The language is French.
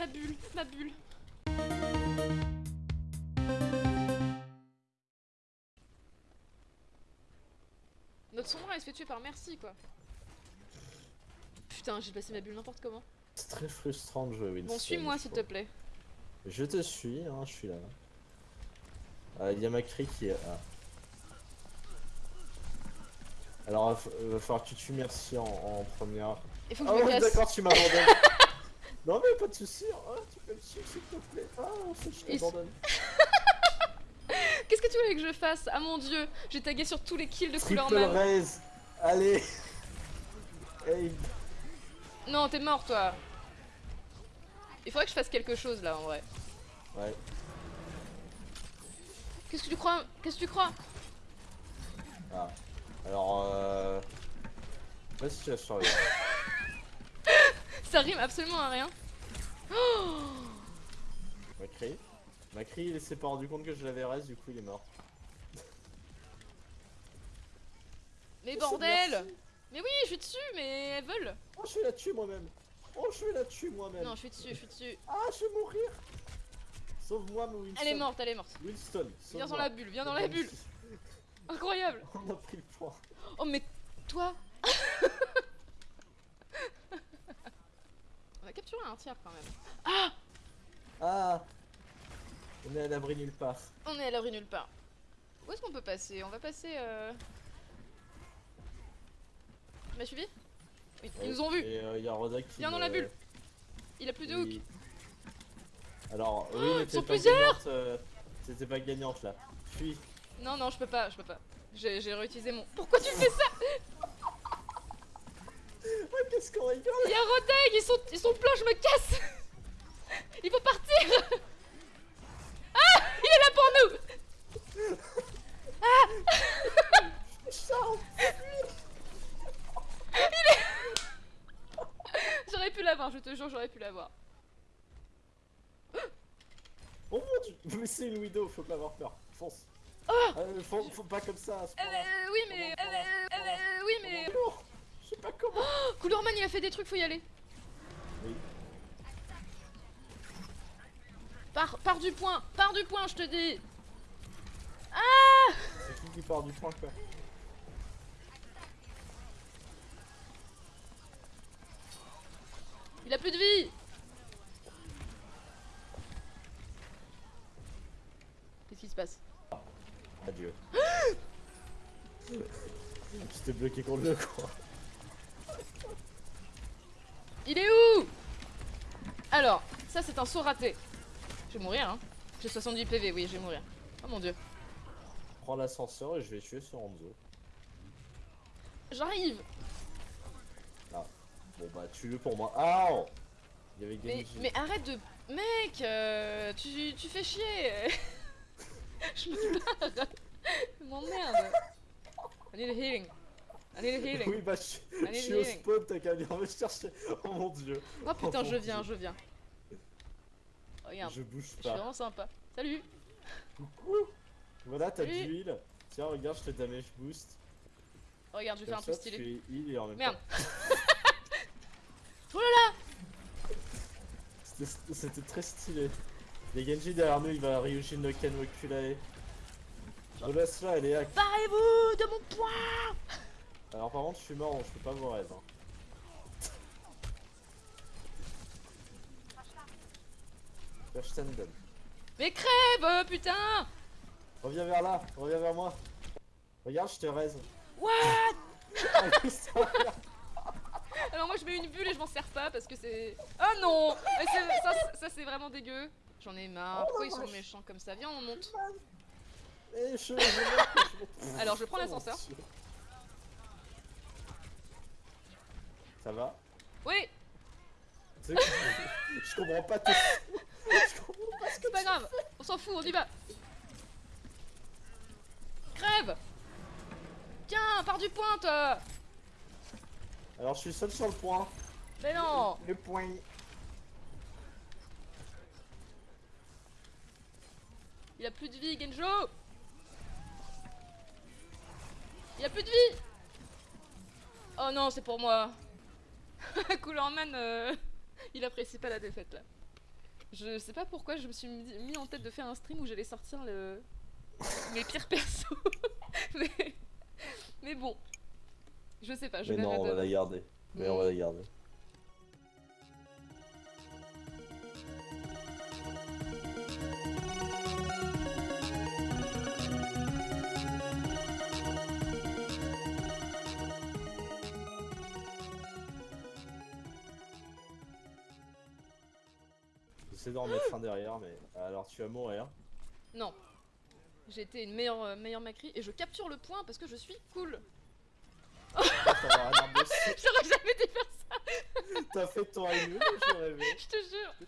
Ma bulle, ma bulle. Notre sombre elle se fait tuer par merci quoi. Putain, j'ai passé ma bulle n'importe comment. C'est très frustrant de jouer Winston. Bon, suis-moi s'il te plaît. Je te suis, hein, je suis là. Ah, il y a Macri qui est. Alors, il va fa- va falloir que tu tues Merci en, en première. Il faut que Ah me casse. d'accord, tu m'abandonnes. non, mais pas de soucis. Ah, tu peux me suivre, s'il te plaît. Ah, je Et t'abandonne. Qu'est-ce que tu voulais que je fasse? Ah mon dieu, j'ai tagué sur tous les kills de Triple Coolerman. raise. Allez. Hey. Non, t'es mort toi. Il faudrait que je fasse quelque chose là en vrai. Ouais. Qu'est-ce que tu crois? Qu'est-ce que tu crois? Ah. Alors, euh... Situation est... Ça rime absolument à rien. Oh Macri. Macri, il s'est pas rendu compte que je l'avais raise, du coup il est mort. mais bordel. Mais oui, je suis dessus, mais elles veulent. Oh, je vais la tuer moi-même. Oh, je vais la tuer moi-même. Non, je suis dessus, je suis dessus. Ah, je vais mourir. Sauve-moi, mon Winston. Elle est morte, elle est morte. Winston, Viens dans la bulle, viens dans la bulle. Incroyable. On a pris le point. Oh mais toi On a capturé un tiers quand même. Ah On est à l'abri nulle part. On est à l'abri nulle part. Où est-ce qu'on peut passer? On va passer... Euh... Tu m'as suivi? Oui, ils nous ont vus. Et il y a Roda qui. Viens dans la bulle. Il a plus de hook. Alors, oui, Oh, mais ils sont pas plusieurs euh, T'étais pas gagnante là. Fuis. Non, non, je peux pas, je peux pas. J'ai réutilisé mon... Pourquoi tu fais ça? Ah, qu'est-ce qu'on rigole Il y a Rodeg, ils sont, ils sont pleins, je me casse Il faut partir Ah Il est là pour nous Charles J'aurais pu l'avoir, je te jure, j'aurais pu l'avoir. Oh mon dieu Mais c'est une widow, faut pas avoir peur. Fonce. Euh, faut, faut pas comme ça. à ce Euh, euh, oui, mais... euh, euh, euh, oui, mais... Oh, je sais pas comment. Oh, Coulurman, il a fait des trucs, faut y aller. Oui. Pars, pars du point, pars du point, je te dis. C'est qui qui part du point quoi Il a plus de vie. Qu'est-ce qui se passe? Adieu. J'étais bloqué contre le coin. Il est où? Alors, ça c'est un saut raté. Je vais mourir, hein. J'ai 70 PV, oui, je vais mourir. Oh mon dieu. Prends l'ascenseur et je vais tuer sur Hanzo. J'arrive Bon bah tue-le pour moi. Ah oh Il y avait mais, mais arrête de... Mec euh, tu, tu fais chier Je me barre m'emmerde I need a healing I need healing Oui bah je, suis au spawn, t'as qu'à venir me chercher. Oh mon dieu. Oh putain, Oh, je viens, Dieu. je viens. Regarde, Je bouge je suis pas. vraiment sympa. Salut Coucou. Voilà t'as du heal. Tiens regarde je te damage boost. Regarde, je vais faire un ça, stylé. En même Merde temps. Oh là là C'était- très stylé. A Genji derrière nous, il va Ryujin no Ken Wakulae. Je laisse là, elle est hack. Barrez-vous de mon poing Alors par contre je suis mort, donc je peux pas vous raise. Hein. Mais crève, euh, putain Reviens vers là, reviens vers moi. Regarde, je te raise. What? Ah. Alors moi je mets une bulle et je m'en sers pas parce que c'est... Oh non Ça, ça, c'est vraiment dégueu. J'en ai marre. Oh, Pourquoi ils sont méchants comme ça? Viens, on monte. Eh, je- Alors, je prends Oh, l'ascenseur. mon Dieu. Ça va Oui. Je, comprends pas tout. Je comprends pas ce que C'est pas grave. On s'en fout, on y va. Crève. Tiens, pars du point, toi. Alors je suis seul sur le point. Mais non. Le point. Il a plus de vie, Genjo. Il a plus de vie. Oh non, c'est pour moi Coolerman, euh, il apprécie pas la défaite là. Je sais pas pourquoi je me suis mis en tête de faire un stream où j'allais sortir le... mes pires persos. mais... mais bon. Je sais pas, je Mais non, on va la garder. Mais on va la garder. J'essaie d'en mettre un derrière, mais alors tu vas mourir. Non. J'ai été une meilleure, euh, meilleure Macri et je capture le point parce que je suis cool. J'aurais jamais dû faire ça, T'as fait ton j'ai rêvé. je te jure.